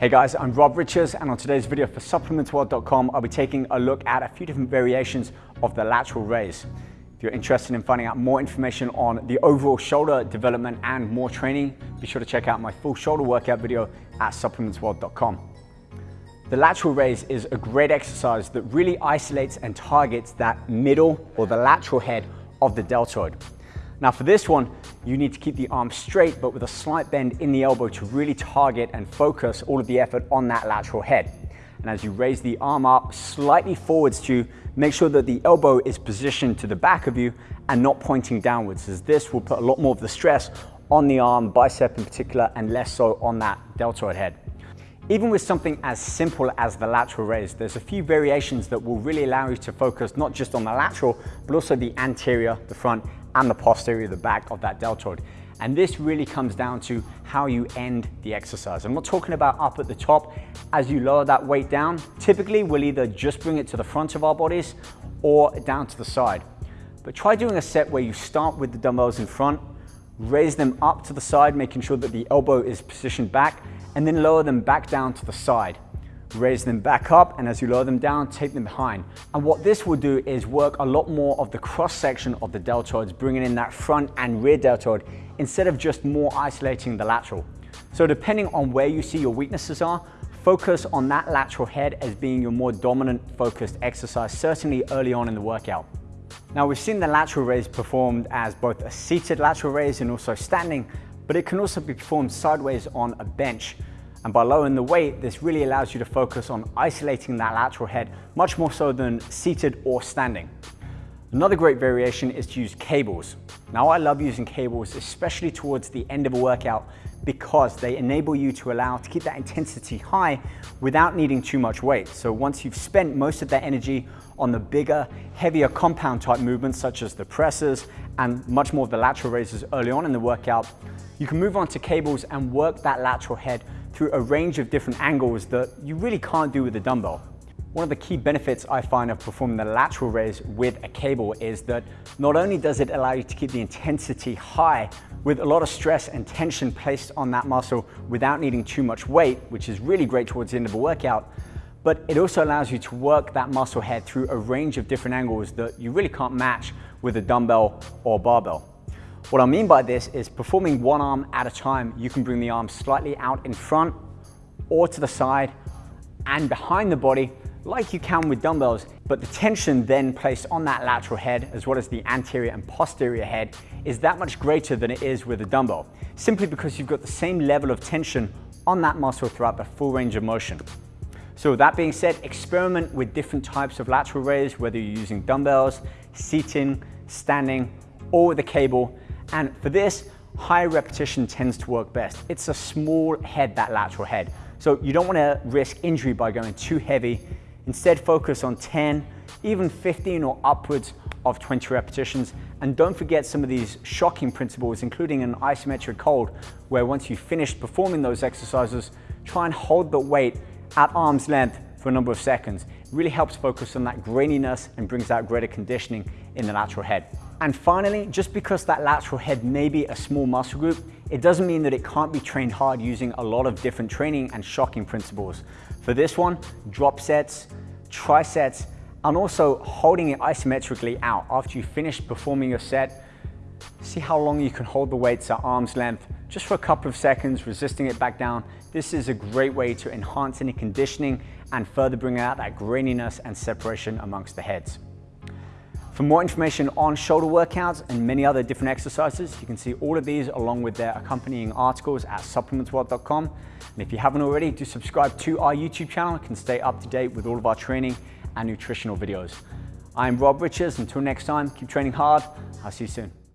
Hey guys, I'm Rob Richards and on today's video for supplementsworld.com I'll be taking a look at a few different variations of the lateral raise. If you're interested in finding out more information on the overall shoulder development and more training, be sure to check out my full shoulder workout video at supplementsworld.com. The lateral raise is a great exercise that really isolates and targets that middle or the lateral head of the deltoid. Now for this one, you need to keep the arm straight, but with a slight bend in the elbow to really target and focus all of the effort on that lateral head. And as you raise the arm up slightly forwards to make sure that the elbow is positioned to the back of you and not pointing downwards, as this will put a lot more of the stress on the arm, bicep in particular, and less so on that deltoid head. Even with something as simple as the lateral raise, there's a few variations that will really allow you to focus not just on the lateral, but also the anterior, the front, and the posterior, the back of that deltoid. And this really comes down to how you end the exercise. I'm not talking about up at the top. As you lower that weight down, typically we'll either just bring it to the front of our bodies or down to the side. But try doing a set where you start with the dumbbells in front, raise them up to the side, making sure that the elbow is positioned back, and then lower them back down to the side raise them back up, and as you lower them down, take them behind. And what this will do is work a lot more of the cross section of the deltoids, bringing in that front and rear deltoid, instead of just more isolating the lateral. So depending on where you see your weaknesses are, focus on that lateral head as being your more dominant focused exercise, certainly early on in the workout. Now we've seen the lateral raise performed as both a seated lateral raise and also standing, but it can also be performed sideways on a bench. And by lowering the weight, this really allows you to focus on isolating that lateral head much more so than seated or standing. Another great variation is to use cables. Now I love using cables, especially towards the end of a workout because they enable you to allow to keep that intensity high without needing too much weight. So once you've spent most of that energy on the bigger, heavier compound type movements such as the presses and much more of the lateral raises early on in the workout, you can move on to cables and work that lateral head through a range of different angles that you really can't do with a dumbbell. One of the key benefits I find of performing the lateral raise with a cable is that not only does it allow you to keep the intensity high with a lot of stress and tension placed on that muscle without needing too much weight, which is really great towards the end of a workout, but it also allows you to work that muscle head through a range of different angles that you really can't match with a dumbbell or barbell. What I mean by this is performing one arm at a time, you can bring the arm slightly out in front or to the side and behind the body like you can with dumbbells, but the tension then placed on that lateral head as well as the anterior and posterior head is that much greater than it is with a dumbbell, simply because you've got the same level of tension on that muscle throughout the full range of motion. So that being said, experiment with different types of lateral raise, whether you're using dumbbells, seating, standing, or with a cable, and for this, high repetition tends to work best. It's a small head, that lateral head. So you don't want to risk injury by going too heavy. Instead, focus on 10, even 15 or upwards of 20 repetitions. And don't forget some of these shocking principles, including an isometric hold, where once you've finished performing those exercises, try and hold the weight at arm's length for a number of seconds. It really helps focus on that graininess and brings out greater conditioning in the lateral head. And finally, just because that lateral head may be a small muscle group, it doesn't mean that it can't be trained hard using a lot of different training and shocking principles. For this one, drop sets, trisets, and also holding it isometrically out. After you finish performing your set, see how long you can hold the weights at arm's length, just for a couple of seconds, resisting it back down. This is a great way to enhance any conditioning and further bring out that graininess and separation amongst the heads. For more information on shoulder workouts and many other different exercises, you can see all of these along with their accompanying articles at supplementsworld.com. And if you haven't already, do subscribe to our YouTube channel. You can stay up to date with all of our training and nutritional videos. I'm Rob Richards. Until next time, keep training hard. I'll see you soon.